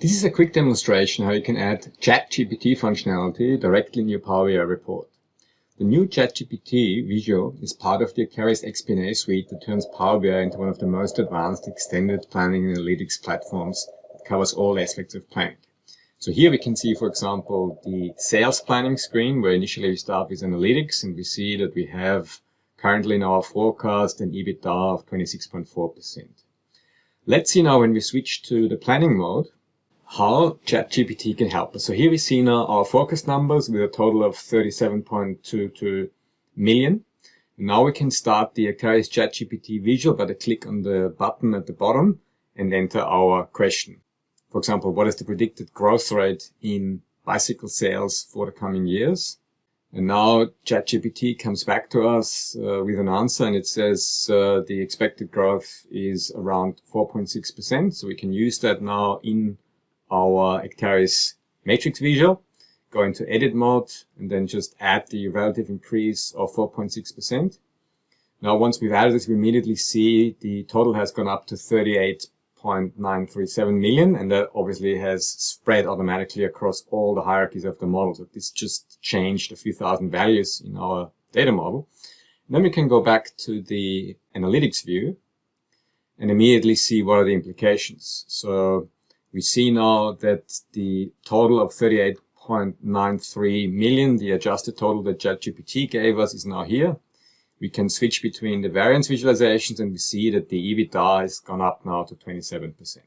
This is a quick demonstration how you can add ChatGPT functionality directly in your Power BI report. The new ChatGPT visual is part of the Acterys XP&A suite that turns Power BI into one of the most advanced extended planning and analytics platforms that covers all aspects of planning. So here we can see, for example, the sales planning screen where initially we start with analytics and we see that we have currently in our forecast an EBITDA of 26.4%. Let's see now when we switch to the planning mode how ChatGPT can help us. So here we see now our forecast numbers with a total of 37.22 million. Now we can start the Acterys ChatGPT visual by the click on the button at the bottom and enter our question. For example, what is the predicted growth rate in bicycle sales for the coming years? And now ChatGPT comes back to us uh, with an answer and it says uh, the expected growth is around 4.6%. So we can use that now in our Acterys matrix visual, go into edit mode, and then just add the relative increase of 4.6%. Now, once we've added this, we immediately see the total has gone up to 38.937 million, and that obviously has spread automatically across all the hierarchies of the model. So this just changed a few thousand values in our data model. And then we can go back to the analytics view and immediately see what are the implications. So we see now that the total of 38.93 million, the adjusted total that ChatGPT gave us is now here. We can switch between the variance visualizations and we see that the EBITDA has gone up now to 27%.